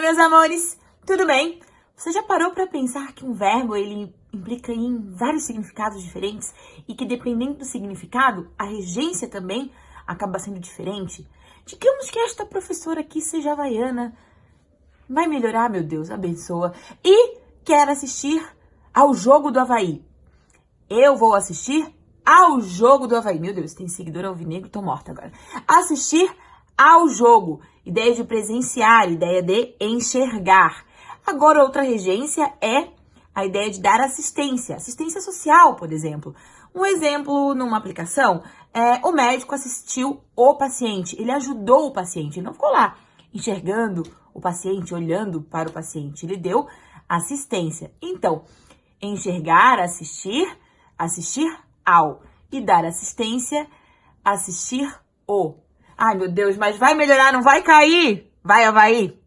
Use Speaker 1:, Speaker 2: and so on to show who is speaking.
Speaker 1: meus amores! Tudo bem? Você já parou para pensar que um verbo ele implica em vários significados diferentes e que dependendo do significado, a regência também acaba sendo diferente? Digamos que esta professora aqui seja havaiana. Vai melhorar, meu Deus, abençoa. E quer assistir ao jogo do Havaí. Eu vou assistir ao jogo do Havaí. Meu Deus, tem seguidor alvinegro, tô morta agora. Assistir ao jogo. Ideia de presenciar, ideia de enxergar. Agora, outra regência é a ideia de dar assistência, assistência social, por exemplo. Um exemplo numa aplicação é o médico assistiu o paciente, ele ajudou o paciente, ele não ficou lá enxergando o paciente, olhando para o paciente, ele deu assistência. Então, enxergar, assistir, assistir ao e dar assistência, assistir o. Ai, meu Deus, mas vai melhorar, não vai cair? Vai, Havaí!